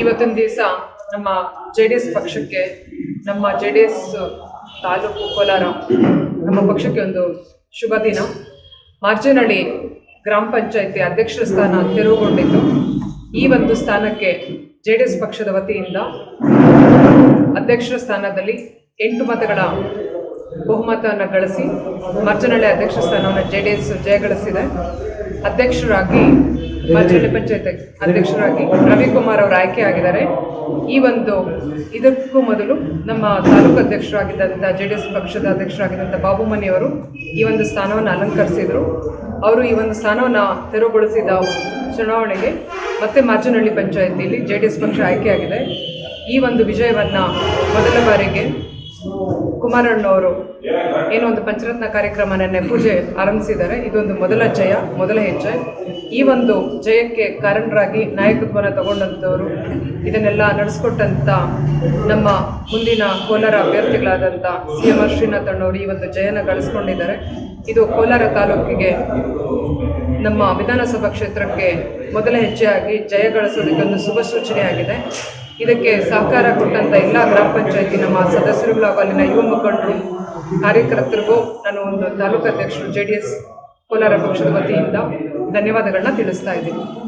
ಇವತ್ತಿನ ದಿವಸ ನಮ್ಮ ಜೆ ಡಿ ಎಸ್ ಪಕ್ಷಕ್ಕೆ, ನಮ್ಮ ಜೆ ಡಿ ಎಸ್ ತಾಲೂಕು ಕೋಲಾರ ನಮ್ಮ ಪಕ್ಷಕ್ಕೆ ಒಂದು ಶುಭ ದಿನ. ಮಾರ್ಜನಹಳ್ಳಿ ಗ್ರಾಮ ಪಂಚಾಯತಿ ಅಧ್ಯಕ್ಷರ ಸ್ಥಾನ ತೆರವುಗೊಂಡಿದ್ದು, ಈ ಒಂದು ಸ್ಥಾನಕ್ಕೆ ಜೆ ಡಿ ಎಸ್ ಪಕ್ಷದ ವತಿಯಿಂದ ಅಧ್ಯಕ್ಷರ ಸ್ಥಾನದಲ್ಲಿ ಎಂಟು ಮತಗಳ ಬಹುಮತವನ್ನು ಗಳಿಸಿ ಮಾರ್ಜನಹಳ್ಳಿ ಅಧ್ಯಕ್ಷ ಸ್ಥಾನವನ್ನು ಜೆ ಡಿ ಎಸ್ ಜಯಗಳಿಸಿದೆ ಅಧ್ಯಕ್ಷರಾಗಿ ಮಾರ್ಜನಹಳ್ಳಿ ಪಂಚಾಯತ್ ಅಧ್ಯಕ್ಷರಾಗಿ ರವಿಕುಮಾರ್ ಅವರು ಆಯ್ಕೆ ಆಗಿದ್ದಾರೆ. ಈ ಒಂದು ಇದಕ್ಕೂ ಮೊದಲು ನಮ್ಮ ತಾಲೂಕು ಅಧ್ಯಕ್ಷರಾಗಿದ್ದಂಥ ಜೆ ಡಿ ಎಸ್ ಪಕ್ಷದ ಅಧ್ಯಕ್ಷರಾಗಿದ್ದಂಥ ಬಾಬುಮನಿಯವರು ಈ ಒಂದು ಸ್ಥಾನವನ್ನು ಅಲಂಕರಿಸಿದರು. ಅವರು ಈ ಒಂದು ಸ್ಥಾನವನ್ನು ತೆರವುಗೊಳಿಸಿದ ಚುನಾವಣೆಗೆ ಮತ್ತೆ ಮಾರ್ಜನಹಳ್ಳಿ ಪಂಚಾಯತಿಯಲ್ಲಿ ಜೆ ಡಿ ಎಸ್ ಪಕ್ಷ ಆಯ್ಕೆಯಾಗಿದೆ ಈ ಒಂದು ವಿಜಯವನ್ನು ಮೊದಲ ಬಾರಿಗೆ ಕುಮಾರಣ್ಣವರು ಏನೋ ಒಂದು ಪಂಚರತ್ನ ಕಾರ್ಯಕ್ರಮ ನೆನ್ನೆ ಪೂಜೆ ಆರಂಭಿಸಿದ್ದಾರೆ. ಇದೊಂದು ಮೊದಲ ಜಯ, ಮೊದಲ ಹೆಜ್ಜೆ. ಈ ಒಂದು ಜಯಕ್ಕೆ ಕಾರಣರಾಗಿ ನಾಯಕತ್ವನ ತಗೊಂಡಂಥವರು, ಇದನ್ನೆಲ್ಲ ನಡೆಸ್ಕೊಟ್ಟಂಥ ನಮ್ಮ ಮುಂದಿನ ಕೋಲಾರ ಅಭ್ಯರ್ಥಿಗಳಾದಂಥ ಸಿ ಎಂ ಆರ್ ಶ್ರೀನಾಥ್ ಅಣ್ಣವರು ಈ ಒಂದು ಜಯನ ಗಳಿಸ್ಕೊಂಡಿದ್ದಾರೆ. ಇದು ಕೋಲಾರ ತಾಲೂಕಿಗೆ ನಮ್ಮ ವಿಧಾನಸಭಾ ಕ್ಷೇತ್ರಕ್ಕೆ ಮೊದಲ ಹೆಜ್ಜೆಯಾಗಿ ಜಯ ಗಳಿಸೋದಕ್ಕೊಂದು ಶುಭ ಸೂಚನೆಯಾಗಿದೆ ಇದಕ್ಕೆ ಸಹಕಾರ ಕೊಟ್ಟಂಥ ಎಲ್ಲ ಗ್ರಾಮ ಪಂಚಾಯತಿ ನಮ್ಮ ಸದಸ್ಯರುಗಳು ಹಾಗೂ ಅಲ್ಲಿನ ಯುವ ಮುಖಂಡರು, ಕಾರ್ಯಕರ್ತರಿಗೂ ನಾನು ಒಂದು ತಾಲೂಕು ಅಧ್ಯಕ್ಷರು ಜೆ ಡಿ ಎಸ್ ಕೋಲಾರ ಪಕ್ಷದ ವತಿಯಿಂದ ಧನ್ಯವಾದಗಳನ್ನ ತಿಳಿಸ್ತಾ ಇದ್ದೀನಿ.